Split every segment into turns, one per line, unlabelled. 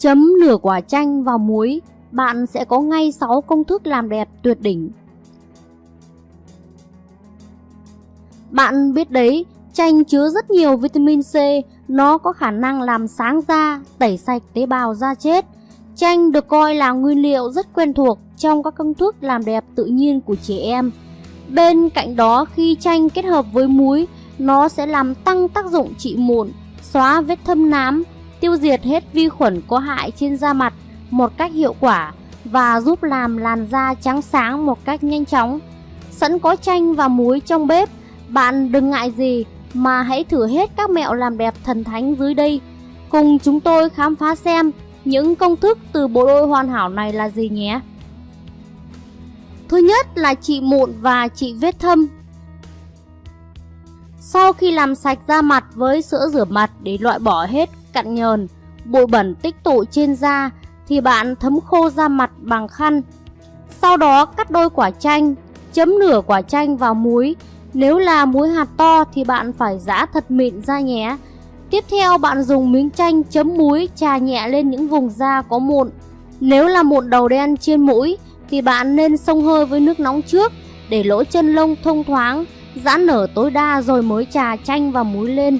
Chấm nửa quả chanh vào muối, bạn sẽ có ngay 6 công thức làm đẹp tuyệt đỉnh. Bạn biết đấy, chanh chứa rất nhiều vitamin C, nó có khả năng làm sáng da, tẩy sạch tế bào da chết. Chanh được coi là nguyên liệu rất quen thuộc trong các công thức làm đẹp tự nhiên của trẻ em. Bên cạnh đó khi chanh kết hợp với muối, nó sẽ làm tăng tác dụng trị mụn, xóa vết thâm nám, tiêu diệt hết vi khuẩn có hại trên da mặt một cách hiệu quả và giúp làm làn da trắng sáng một cách nhanh chóng. Sẵn có chanh và muối trong bếp, bạn đừng ngại gì mà hãy thử hết các mẹo làm đẹp thần thánh dưới đây. Cùng chúng tôi khám phá xem những công thức từ bộ đôi hoàn hảo này là gì nhé. Thứ nhất là trị mụn và trị vết thâm. Sau khi làm sạch da mặt với sữa rửa mặt để loại bỏ hết cặn nhờn, bụi bẩn tích tụ trên da thì bạn thấm khô da mặt bằng khăn. Sau đó cắt đôi quả chanh, chấm nửa quả chanh vào muối. Nếu là muối hạt to thì bạn phải giã thật mịn ra nhé. Tiếp theo bạn dùng miếng chanh chấm muối trà nhẹ lên những vùng da có mụn. Nếu là mụn đầu đen trên mũi thì bạn nên xông hơi với nước nóng trước để lỗ chân lông thông thoáng, giãn nở tối đa rồi mới trà chanh và muối lên.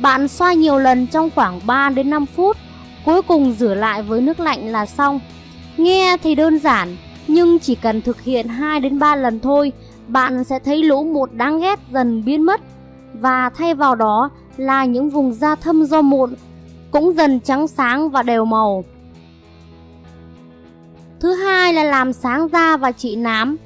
Bạn xoa nhiều lần trong khoảng 3 đến 5 phút, cuối cùng rửa lại với nước lạnh là xong. Nghe thì đơn giản, nhưng chỉ cần thực hiện 2 đến 3 lần thôi, bạn sẽ thấy lỗ mụn đáng ghét dần biến mất và thay vào đó là những vùng da thâm do mụn cũng dần trắng sáng và đều màu. Thứ hai là làm sáng da và trị nám.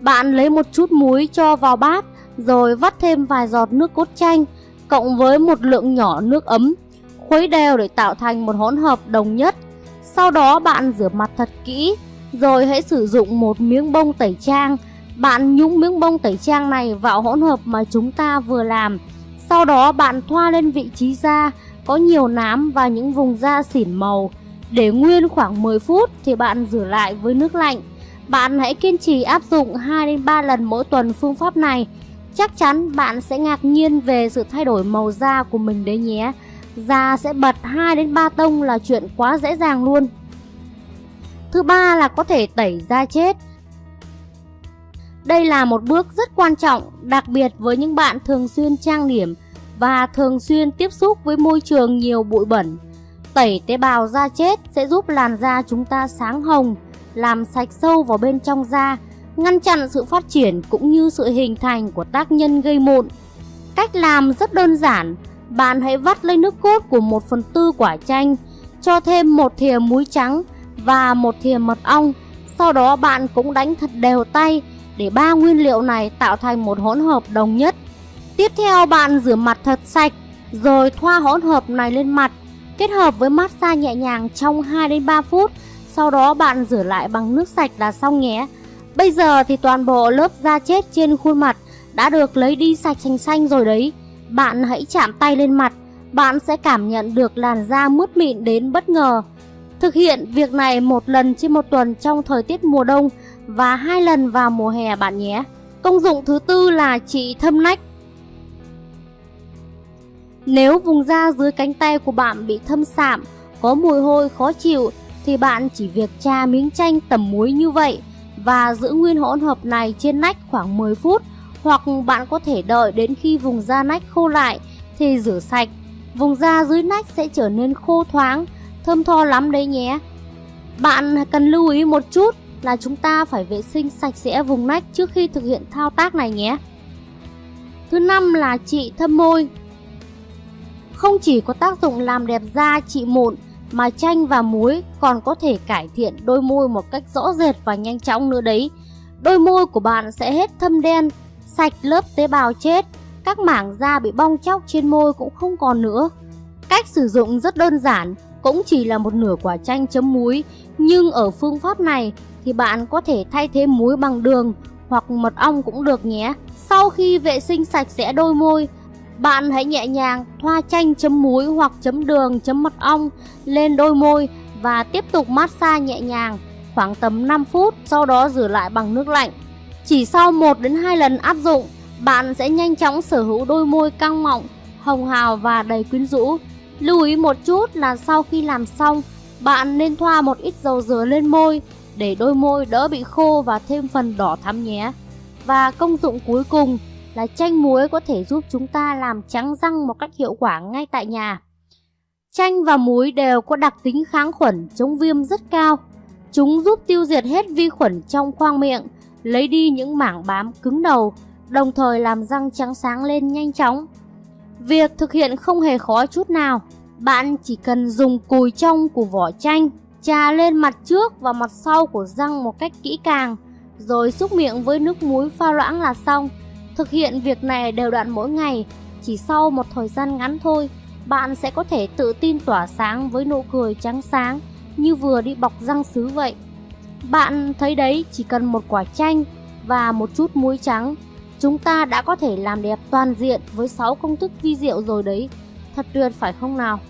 Bạn lấy một chút muối cho vào bát rồi vắt thêm vài giọt nước cốt chanh cộng với một lượng nhỏ nước ấm, khuấy đều để tạo thành một hỗn hợp đồng nhất. Sau đó bạn rửa mặt thật kỹ, rồi hãy sử dụng một miếng bông tẩy trang. Bạn nhúng miếng bông tẩy trang này vào hỗn hợp mà chúng ta vừa làm. Sau đó bạn thoa lên vị trí da có nhiều nám và những vùng da xỉn màu. Để nguyên khoảng 10 phút thì bạn rửa lại với nước lạnh. Bạn hãy kiên trì áp dụng 2 đến 3 lần mỗi tuần phương pháp này Chắc chắn bạn sẽ ngạc nhiên về sự thay đổi màu da của mình đấy nhé. Da sẽ bật 2 đến 3 tông là chuyện quá dễ dàng luôn. Thứ ba là có thể tẩy da chết. Đây là một bước rất quan trọng, đặc biệt với những bạn thường xuyên trang điểm và thường xuyên tiếp xúc với môi trường nhiều bụi bẩn. Tẩy tế bào da chết sẽ giúp làn da chúng ta sáng hồng, làm sạch sâu vào bên trong da ngăn chặn sự phát triển cũng như sự hình thành của tác nhân gây mụn. Cách làm rất đơn giản, bạn hãy vắt lấy nước cốt của 1 phần tư quả chanh, cho thêm một thìa muối trắng và một thìa mật ong. Sau đó bạn cũng đánh thật đều tay để ba nguyên liệu này tạo thành một hỗn hợp đồng nhất. Tiếp theo bạn rửa mặt thật sạch, rồi thoa hỗn hợp này lên mặt, kết hợp với massage nhẹ nhàng trong 2 đến 3 phút. Sau đó bạn rửa lại bằng nước sạch là xong nhé. Bây giờ thì toàn bộ lớp da chết trên khuôn mặt đã được lấy đi sạch sành xanh rồi đấy. Bạn hãy chạm tay lên mặt, bạn sẽ cảm nhận được làn da mướt mịn đến bất ngờ. Thực hiện việc này một lần trên một tuần trong thời tiết mùa đông và hai lần vào mùa hè bạn nhé. Công dụng thứ tư là trị thâm nách. Nếu vùng da dưới cánh tay của bạn bị thâm sạm, có mùi hôi khó chịu thì bạn chỉ việc tra miếng chanh tẩm muối như vậy và giữ nguyên hỗn hợp này trên nách khoảng 10 phút hoặc bạn có thể đợi đến khi vùng da nách khô lại thì rửa sạch. Vùng da dưới nách sẽ trở nên khô thoáng, thơm tho lắm đấy nhé. Bạn cần lưu ý một chút là chúng ta phải vệ sinh sạch sẽ vùng nách trước khi thực hiện thao tác này nhé. Thứ năm là trị thâm môi. Không chỉ có tác dụng làm đẹp da trị mụn mà chanh và muối còn có thể cải thiện đôi môi một cách rõ rệt và nhanh chóng nữa đấy. Đôi môi của bạn sẽ hết thâm đen, sạch lớp tế bào chết, các mảng da bị bong chóc trên môi cũng không còn nữa. Cách sử dụng rất đơn giản, cũng chỉ là một nửa quả chanh chấm muối, nhưng ở phương pháp này thì bạn có thể thay thế muối bằng đường hoặc mật ong cũng được nhé. Sau khi vệ sinh sạch sẽ đôi môi, bạn hãy nhẹ nhàng thoa chanh chấm muối hoặc chấm đường chấm mật ong lên đôi môi và tiếp tục massage nhẹ nhàng khoảng tầm 5 phút, sau đó rửa lại bằng nước lạnh. Chỉ sau 1 đến 2 lần áp dụng, bạn sẽ nhanh chóng sở hữu đôi môi căng mọng, hồng hào và đầy quyến rũ. Lưu ý một chút là sau khi làm xong, bạn nên thoa một ít dầu dừa lên môi để đôi môi đỡ bị khô và thêm phần đỏ thắm nhé. Và công dụng cuối cùng là chanh muối có thể giúp chúng ta làm trắng răng một cách hiệu quả ngay tại nhà. Chanh và muối đều có đặc tính kháng khuẩn chống viêm rất cao. Chúng giúp tiêu diệt hết vi khuẩn trong khoang miệng, lấy đi những mảng bám cứng đầu, đồng thời làm răng trắng sáng lên nhanh chóng. Việc thực hiện không hề khó chút nào. Bạn chỉ cần dùng cùi trong của vỏ chanh, trà lên mặt trước và mặt sau của răng một cách kỹ càng, rồi xúc miệng với nước muối pha loãng là xong. Thực hiện việc này đều đặn mỗi ngày, chỉ sau một thời gian ngắn thôi, bạn sẽ có thể tự tin tỏa sáng với nụ cười trắng sáng như vừa đi bọc răng sứ vậy. Bạn thấy đấy, chỉ cần một quả chanh và một chút muối trắng, chúng ta đã có thể làm đẹp toàn diện với 6 công thức vi diệu rồi đấy. Thật tuyệt phải không nào?